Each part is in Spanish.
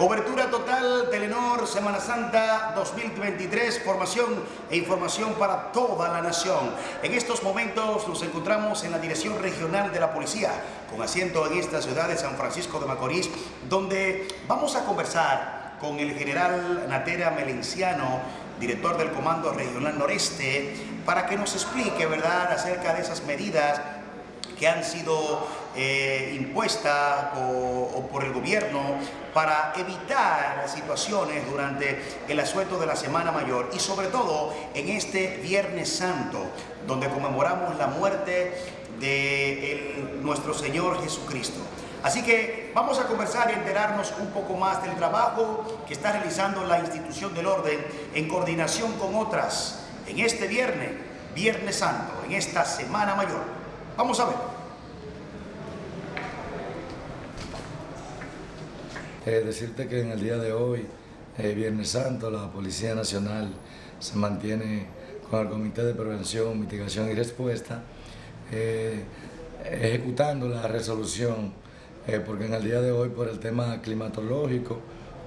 Cobertura total Telenor Semana Santa 2023, formación e información para toda la nación. En estos momentos nos encontramos en la Dirección Regional de la Policía, con asiento en esta ciudad de San Francisco de Macorís, donde vamos a conversar con el general Natera Melenciano, director del Comando Regional Noreste, para que nos explique, ¿verdad?, acerca de esas medidas que han sido eh, impuestas o, por el gobierno para evitar situaciones durante el asueto de la Semana Mayor y sobre todo en este Viernes Santo, donde conmemoramos la muerte de nuestro Señor Jesucristo. Así que vamos a conversar y enterarnos un poco más del trabajo que está realizando la institución del orden en coordinación con otras en este viernes, Viernes Santo, en esta Semana Mayor. Vamos a ver. Eh, decirte que en el día de hoy, eh, Viernes Santo, la Policía Nacional se mantiene con el Comité de Prevención, Mitigación y Respuesta, eh, ejecutando la resolución, porque en el día de hoy por el tema climatológico,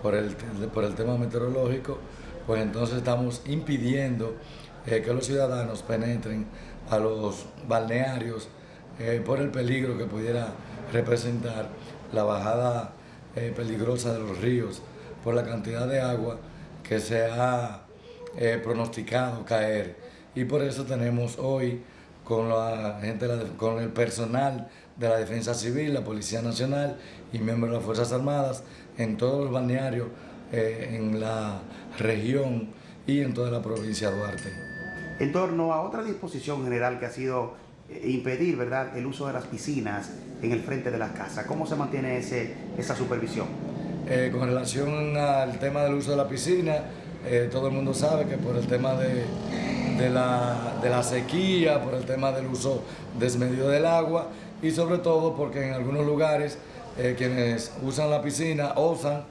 por el, por el tema meteorológico, pues entonces estamos impidiendo que los ciudadanos penetren a los balnearios por el peligro que pudiera representar la bajada eh, peligrosa de los ríos por la cantidad de agua que se ha eh, pronosticado caer. Y por eso tenemos hoy con, la gente, con el personal de la Defensa Civil, la Policía Nacional y miembros de las Fuerzas Armadas en todos los balnearios eh, en la región y en toda la provincia de Duarte. En torno a otra disposición general que ha sido impedir ¿verdad? el uso de las piscinas en el frente de las casas. ¿Cómo se mantiene ese, esa supervisión? Eh, con relación al tema del uso de la piscina, eh, todo el mundo sabe que por el tema de, la, sequía, por el tema del uso desmedido del agua y sobre todo porque en algunos lugares eh, quienes usan la piscina osan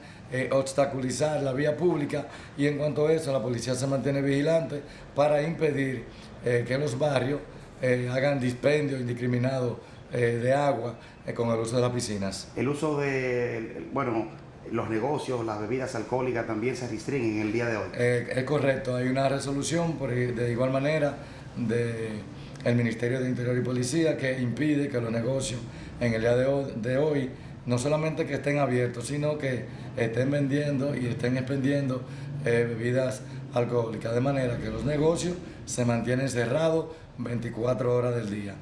obstaculizar la vía pública y en cuanto a eso la policía se mantiene vigilante para impedir que los barrios eh, hagan dispendio indiscriminado eh, de agua eh, con el uso de las piscinas. El uso de, bueno, los negocios, las bebidas alcohólicas también se restringen en el día de hoy. es correcto, hay una resolución por, de igual manera del Ministerio de Interior y Policía que impide que los negocios en el día de hoy, de hoy no solamente que estén abiertos, sino que estén vendiendo y estén expendiendo bebidas alcohólicas, de manera que los negocios se mantienen cerrados 24 horas del día.